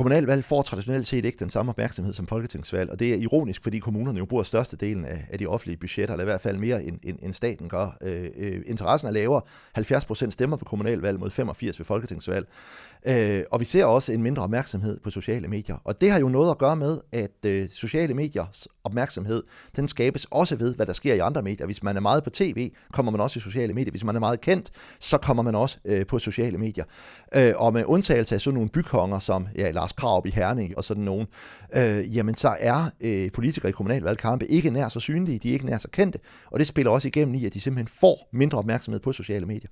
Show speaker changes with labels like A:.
A: kommunalvalg får traditionelt set ikke den samme opmærksomhed som folketingsvalg, og det er ironisk, fordi kommunerne jo bruger størstedelen af, af de offentlige budgetter, eller i hvert fald mere end, end, end staten gør. Øh, øh, interessen er lavere. 70 procent stemmer for kommunalvalg mod 85 ved folketingsvalg. Øh, og vi ser også en mindre opmærksomhed på sociale medier. Og det har jo noget at gøre med, at øh, sociale mediers opmærksomhed, den skabes også ved, hvad der sker i andre medier. Hvis man er meget på tv, kommer man også i sociale medier. Hvis man er meget kendt, så kommer man også øh, på sociale medier. Øh, og med undtagelse af sådan nogle bykonger som ja, Lars Krav i Herning og sådan nogen, øh, jamen så er øh, politikere i kommunalvalgkampe ikke nær så synlige, de er ikke nær så kendte, og det spiller også igennem i, at de simpelthen får mindre opmærksomhed på sociale medier.